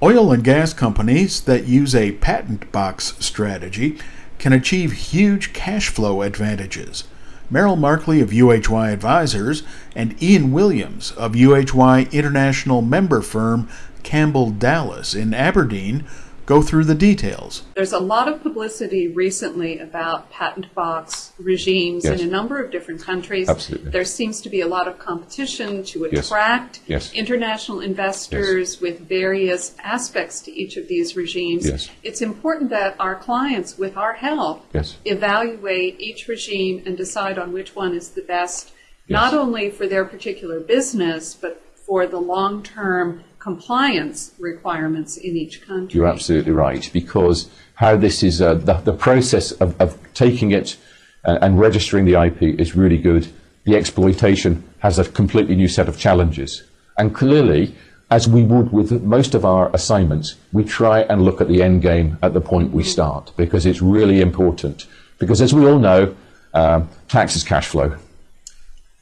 Oil and gas companies that use a patent box strategy can achieve huge cash flow advantages. Merrill Markley of UHY Advisors and Ian Williams of UHY International member firm Campbell Dallas in Aberdeen go through the details. There's a lot of publicity recently about patent box regimes Yes. in a number of different countries. Absolutely. There seems to be a lot of competition to attract Yes. international investors with various aspects to each of these regimes. Yes. It's important that our clients, with our help, Yes. evaluate each regime and decide on which one is the best, not only for their particular business, but for the long-term compliance requirements in each country. You're absolutely right, because how this is, uh, the, the process of, of taking it uh, and registering the IP is really good. The exploitation has a completely new set of challenges. And clearly, as we would with most of our assignments, we try and look at the end game at the point we start, because it's really important. Because as we all know, um, tax is cash flow.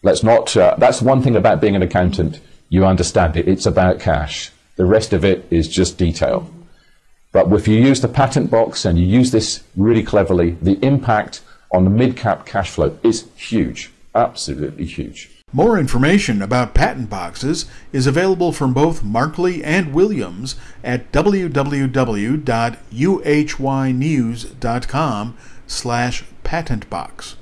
Let's not, uh, that's one thing about being an accountant. You understand it. It's about cash. The rest of it is just detail. But if you use the patent box and you use this really cleverly, the impact on the mid-cap cash flow is huge. Absolutely huge. More information about patent boxes is available from both Markley and Williams at www.uhynews.com slash patentbox.